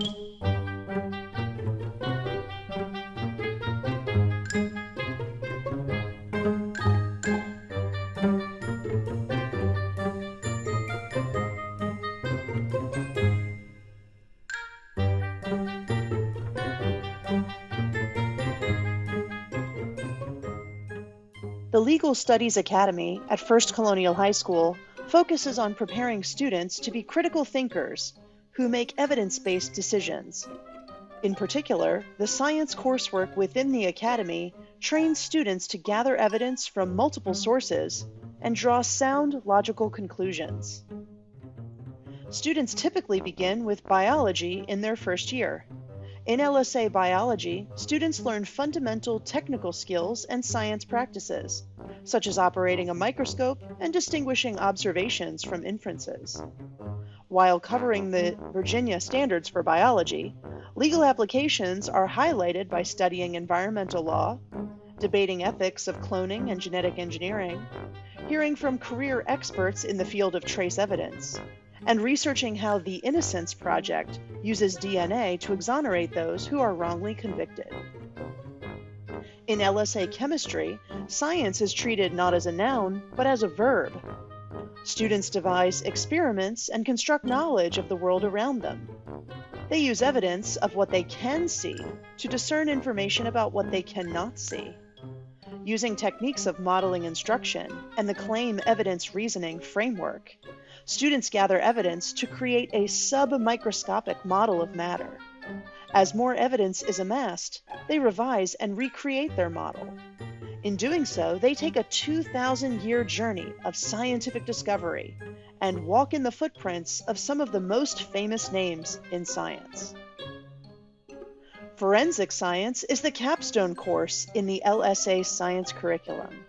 The Legal Studies Academy at First Colonial High School focuses on preparing students to be critical thinkers who make evidence based decisions. In particular, the science coursework within the Academy trains students to gather evidence from multiple sources and draw sound logical conclusions. Students typically begin with biology in their first year. In LSA biology, students learn fundamental technical skills and science practices, such as operating a microscope and distinguishing observations from inferences. While covering the Virginia standards for biology, legal applications are highlighted by studying environmental law, debating ethics of cloning and genetic engineering, hearing from career experts in the field of trace evidence, and researching how the Innocence Project uses DNA to exonerate those who are wrongly convicted. In LSA chemistry, science is treated not as a noun, but as a verb. Students devise experiments and construct knowledge of the world around them. They use evidence of what they can see to discern information about what they cannot see. Using techniques of modeling instruction and the claim evidence reasoning framework, students gather evidence to create a submicroscopic model of matter. As more evidence is amassed, they revise and recreate their model. In doing so, they take a 2,000 year journey of scientific discovery and walk in the footprints of some of the most famous names in science. Forensic science is the capstone course in the LSA science curriculum.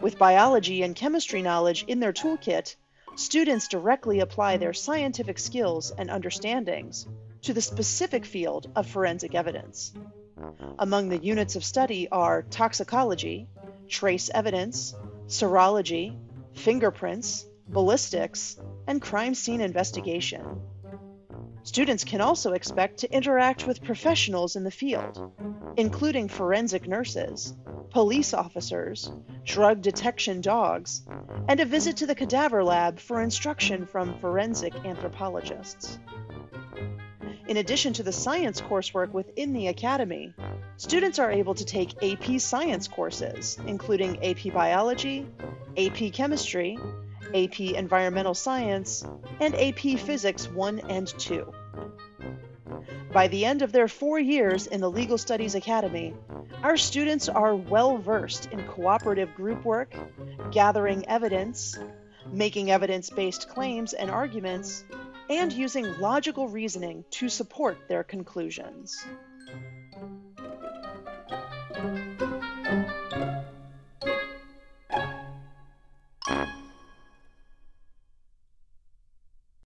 With biology and chemistry knowledge in their toolkit, students directly apply their scientific skills and understandings to the specific field of forensic evidence. Among the units of study are toxicology, trace evidence, serology, fingerprints, ballistics, and crime scene investigation. Students can also expect to interact with professionals in the field, including forensic nurses, police officers, drug detection dogs, and a visit to the cadaver lab for instruction from forensic anthropologists. In addition to the science coursework within the Academy, students are able to take AP Science courses, including AP Biology, AP Chemistry, AP Environmental Science, and AP Physics 1 and 2. By the end of their four years in the Legal Studies Academy, our students are well versed in cooperative group work, gathering evidence, making evidence based claims and arguments, and using logical reasoning to support their conclusions.